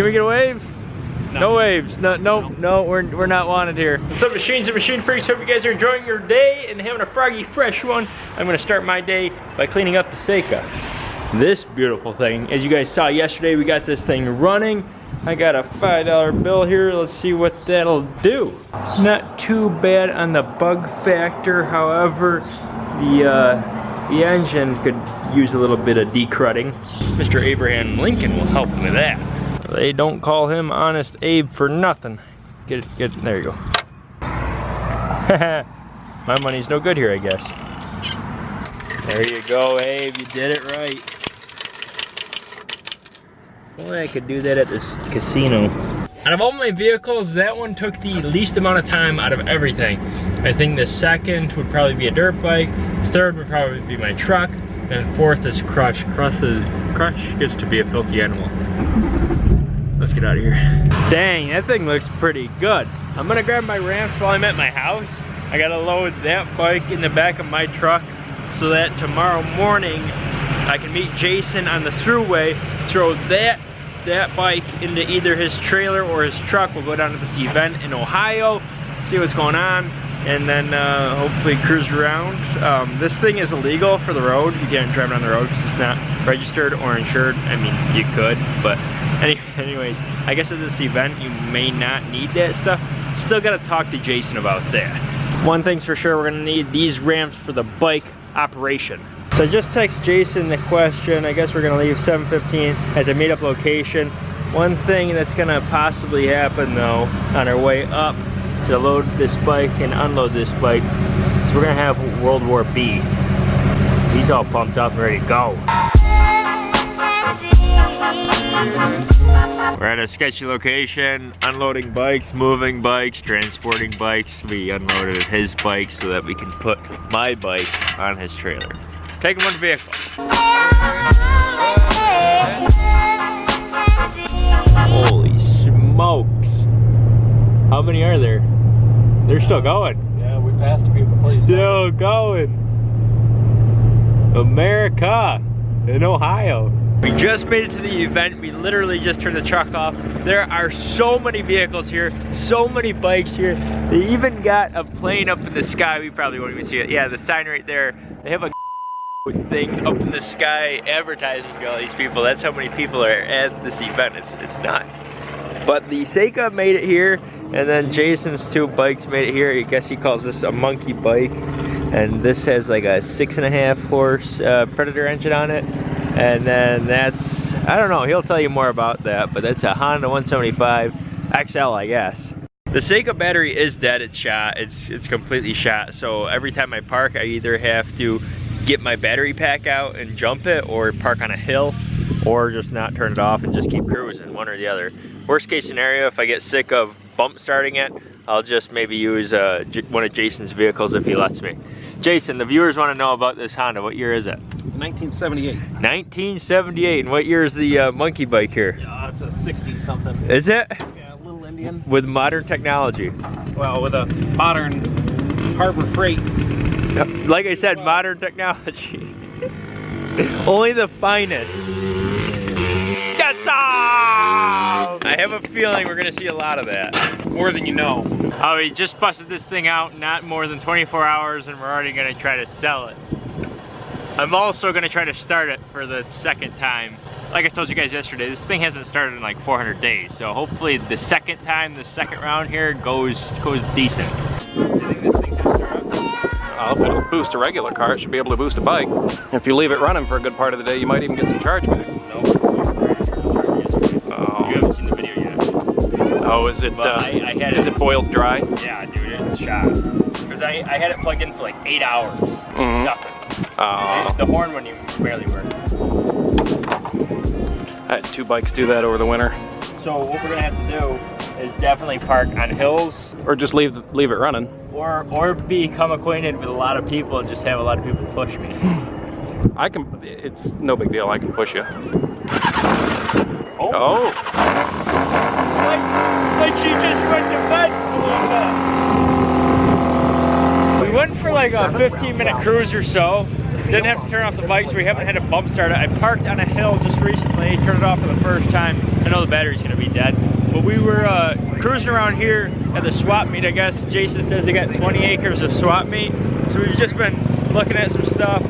Can we get a wave? No, no waves. No, no, no, no, we're, we're not wanted here. What's up, machines and machine freaks? Hope you guys are enjoying your day and having a froggy fresh one. I'm gonna start my day by cleaning up the Seca. This beautiful thing, as you guys saw yesterday, we got this thing running. I got a $5 bill here. Let's see what that'll do. Not too bad on the bug factor. However, the uh, the engine could use a little bit of decrudding. Mr. Abraham Lincoln will help with that. They don't call him Honest Abe for nothing. Get it, get it, there you go. My money's no good here, I guess. There you go, Abe, you did it right. only I could do that at this casino. Out of all my vehicles, that one took the least amount of time out of everything. I think the second would probably be a dirt bike, third would probably be my truck, and fourth is Crush. Crush, is, Crush gets to be a filthy animal. Let's get out of here. Dang, that thing looks pretty good. I'm gonna grab my ramps while I'm at my house. I gotta load that bike in the back of my truck so that tomorrow morning I can meet Jason on the throughway, throw that that bike into either his trailer or his truck. We'll go down to this event in Ohio, see what's going on, and then uh, hopefully cruise around. Um, this thing is illegal for the road. You can't drive it on the road because it's not registered or insured. I mean, you could, but any, anyways, I guess at this event you may not need that stuff. Still gotta talk to Jason about that. One thing's for sure, we're gonna need these ramps for the bike operation. So just text Jason the question. I guess we're gonna leave 7.15 at the meetup location. One thing that's gonna possibly happen though, on our way up to load this bike and unload this bike, So we're gonna have World War B. He's all pumped up and ready to go. We're at a sketchy location, unloading bikes, moving bikes, transporting bikes. We unloaded his bike so that we can put my bike on his trailer. Take him on the vehicle. Holy smokes. How many are there? They're still going. Yeah, we passed a few before Still going. America in Ohio. We just made it to the event. We literally just turned the truck off. There are so many vehicles here, so many bikes here. They even got a plane up in the sky. We probably won't even see it. Yeah, the sign right there. They have a thing up in the sky advertising to all these people. That's how many people are at this event. It's, it's nuts. But the Seca made it here, and then Jason's two bikes made it here. I guess he calls this a monkey bike. And this has like a six and a half horse uh, Predator engine on it. And then that's, I don't know, he'll tell you more about that, but that's a Honda 175 XL, I guess. The Seca battery is dead, it's shot, it's, it's completely shot. So every time I park, I either have to get my battery pack out and jump it or park on a hill or just not turn it off and just keep cruising, one or the other. Worst case scenario, if I get sick of bump starting it, I'll just maybe use uh, one of Jason's vehicles if he lets me. Jason, the viewers want to know about this Honda. What year is it? It's 1978. 1978. And what year is the uh, monkey bike here? Yeah, it's a 60 something. Is it? Yeah, little Indian. With modern technology. Well, with a modern Harbor Freight like I said, modern technology. Only the finest. That's all! I have a feeling we're gonna see a lot of that. More than you know. Oh, we just busted this thing out not more than 24 hours and we're already gonna try to sell it. I'm also gonna try to start it for the second time. Like I told you guys yesterday, this thing hasn't started in like 400 days. So hopefully the second time, the second round here goes goes decent. Well, if it'll boost a regular car, it should be able to boost a bike. If you leave it running for a good part of the day, you might even get some charge back. No. Oh, is it, uh, I, I had is it, it boiled dry? Yeah, dude, it's shot. Because I, I had it plugged in for like eight hours. Mm -hmm. Nothing. Oh. The horn wouldn't even barely work. I had two bikes do that over the winter. So what we're gonna have to do is definitely park on hills. Or just leave leave it running. Or or become acquainted with a lot of people and just have a lot of people push me. I can, it's no big deal, I can push you. Oh. oh. Like, like she just went to bed. We went for like a 15 minute cruise or so didn't have to turn off the bike, so we haven't had a bump start. I parked on a hill just recently, turned it off for the first time. I know the battery's gonna be dead. But we were uh, cruising around here at the swap meet, I guess. Jason says they got 20 acres of swap meet. So we've just been looking at some stuff.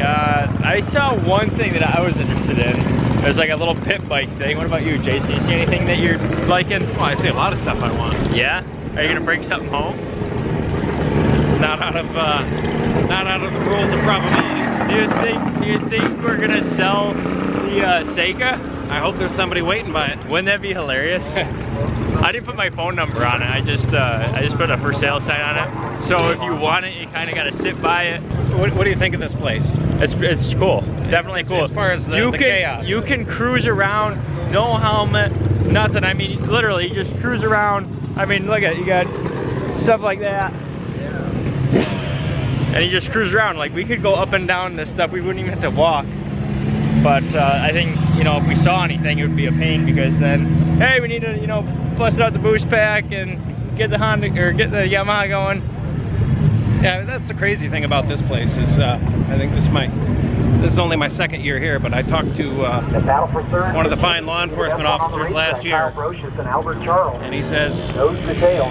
Uh, I saw one thing that I was interested in. It was like a little pit bike thing. What about you, Jason? You see anything that you're liking? Well, I see a lot of stuff I want. Yeah? Are you gonna bring something home? Not out of, uh, not out of the rules of probability. Do you think, do you think we're gonna sell the uh, Seca? I hope there's somebody waiting by it. Wouldn't that be hilarious? I didn't put my phone number on it. I just uh, I just put a for sale sign on it. So if you want it, you kind of got to sit by it. What, what, do you think of this place? It's it's cool. Definitely cool. As far as the, you the can, chaos. You can cruise around, no helmet, nothing. I mean, literally, you just cruise around. I mean, look at you got stuff like that. And you just cruise around. Like we could go up and down this stuff. We wouldn't even have to walk. But uh, I think, you know, if we saw anything, it would be a pain because then, hey, we need to, you know, bust out the boost pack and get the Honda or get the Yamaha going. Yeah, that's the crazy thing about this place is uh, I think this might this is only my second year here, but I talked to uh, one of the fine law enforcement officers last year, and he says,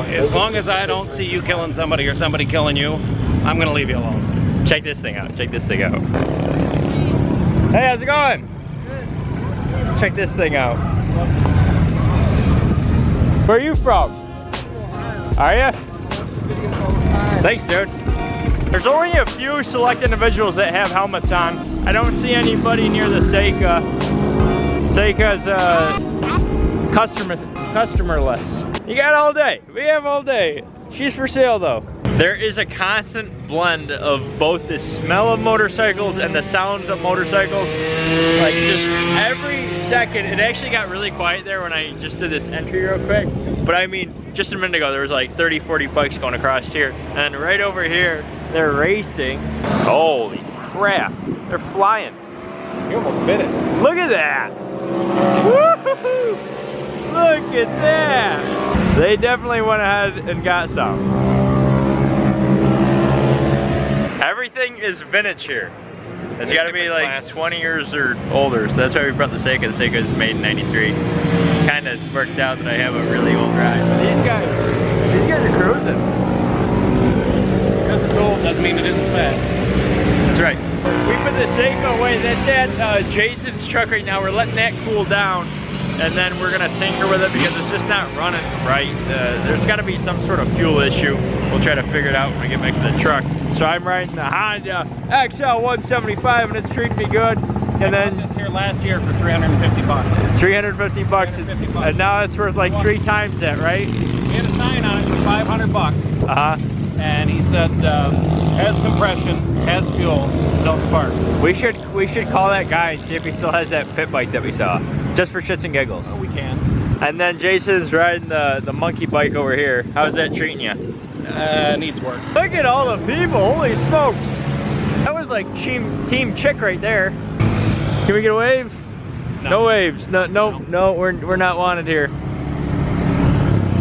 as long as I don't see you killing somebody or somebody killing you, I'm gonna leave you alone. Check this thing out. Check this thing out. Hey, how's it going? Good. Check this thing out. Where are you from? Are you? Thanks, dude. There's only a few select individuals that have helmets on. I don't see anybody near the Seca. Seca's uh, customer customerless. You got all day. We have all day. She's for sale though. There is a constant blend of both the smell of motorcycles and the sounds of motorcycles. Like just every second, it actually got really quiet there when I just did this entry real quick. But I mean, just a minute ago, there was like 30, 40 bikes going across here. And right over here, they're racing. Holy crap, they're flying. You almost bit it. Look at that. Look at that. They definitely went ahead and got some. Is vintage here. It's got to be like classes. 20 years or older, so that's why we brought the Seca. The Seca is made in 93. Kind of worked out that I have a really old ride. These guys, these guys are cruising. Because it's old doesn't mean it isn't fast. That's right. We put the Seca away. That's at uh, Jason's truck right now. We're letting that cool down and then we're gonna tinker with it because it's just not running right. Uh, there's gotta be some sort of fuel issue. We'll try to figure it out when we get back to the truck. So I'm riding the Honda XL 175 and it's treating me good. And I then this here last year for 350 bucks. 350 bucks, 350 bucks. and now it's worth like three times that, right? We had a sign on it for 500 bucks. Uh huh. And he said, uh, has compression, has fuel, don't spark. We should we should call that guy and see if he still has that pit bike that we saw, just for shits and giggles. Oh, we can. And then Jason's riding the the monkey bike over here. How's that treating you? Uh, needs work. Look at all the people! Holy smokes! That was like team team chick right there. Can we get a wave? No, no waves. No, no, no, no. We're we're not wanted here.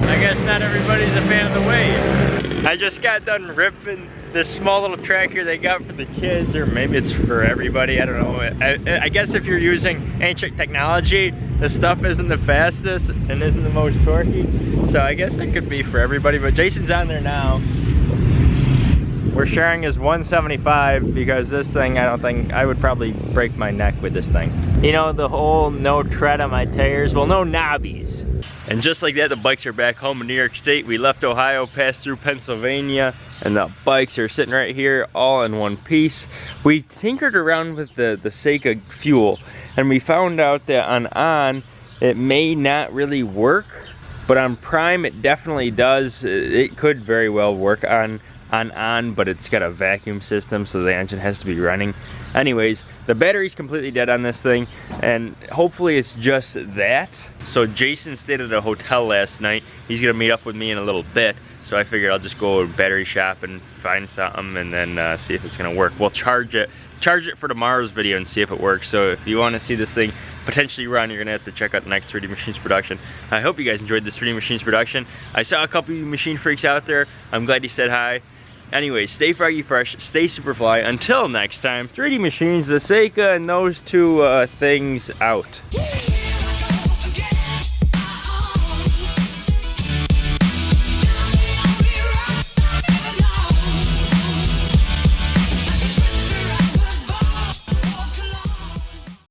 I guess not everybody's a fan of the wave. I just got done ripping this small little track here they got for the kids, or maybe it's for everybody, I don't know. I, I guess if you're using ancient technology, the stuff isn't the fastest and isn't the most torquey. So I guess it could be for everybody, but Jason's on there now. We're sharing is 175 because this thing, I don't think, I would probably break my neck with this thing. You know, the whole no tread on my tires, well, no knobbies. And just like that, the bikes are back home in New York State. We left Ohio, passed through Pennsylvania, and the bikes are sitting right here all in one piece. We tinkered around with the, the Seca fuel, and we found out that on on, it may not really work, but on prime, it definitely does. It could very well work on on on, but it's got a vacuum system, so the engine has to be running. Anyways, the battery's completely dead on this thing, and hopefully it's just that. So Jason stayed at a hotel last night. He's gonna meet up with me in a little bit, so I figured I'll just go to battery shop and find something and then uh, see if it's gonna work. We'll charge it, charge it for tomorrow's video and see if it works. So if you wanna see this thing potentially run, you're gonna have to check out the next 3D Machines production. I hope you guys enjoyed this 3D Machines production. I saw a couple machine freaks out there. I'm glad you said hi Anyway, stay froggy fresh, stay super fly. Until next time, 3D Machines, the Seca, and those two uh, things out.